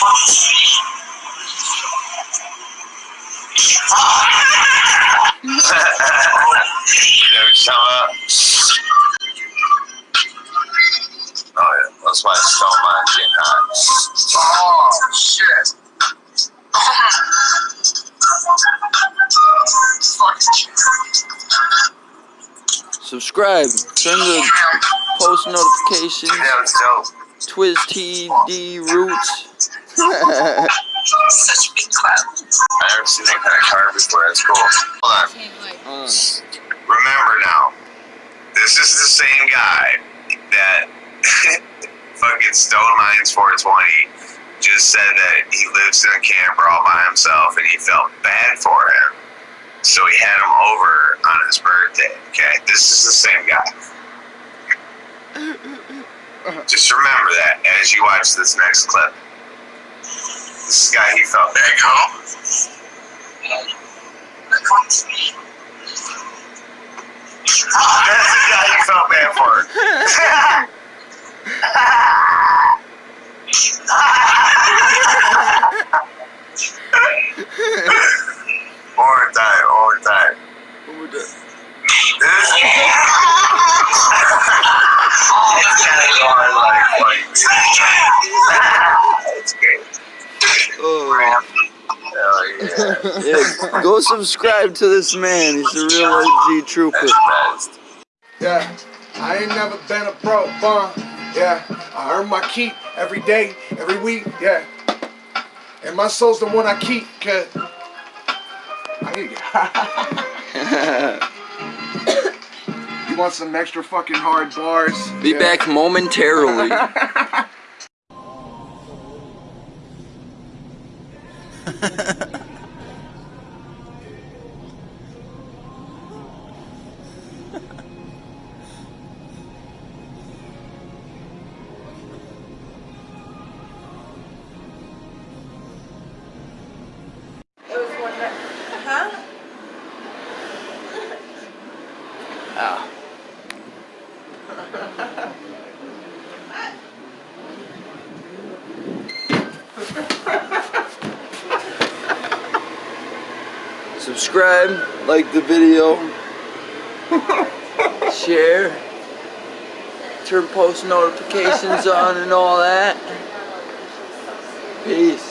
what you're talking about? Oh yeah, that's why Stone Mine's getting hot. Oh, shit. Subscribe. Turn the post notifications. That was dope. Twiz TD Roots. Such a big clap. I never seen that kind of car before. That's cool. Hold on. Remember now, this is the same guy that fucking Stone Mines 420 just said that he lives in a camper all by himself and he felt bad for him. So he had him over on his birthday. Okay, this is the same guy. Just remember that as you watch this next clip. This guy he felt bad for. That's the guy you felt bad for. One time, one time. what would that- This it's kind of going like funny. It's great. Oh. Hell yeah. Yeah, go subscribe to this man. He's a real OG trooper. That's the best. Yeah, I ain't never been a pro bum. Yeah, I earn my keep every day, every week. Yeah, and my soul's the one I keep. Cause I need to. you want some extra fucking hard bars? Be Yeah. back momentarily. huh? Ah. Subscribe, like the video, share, turn post notifications on and all that. Peace.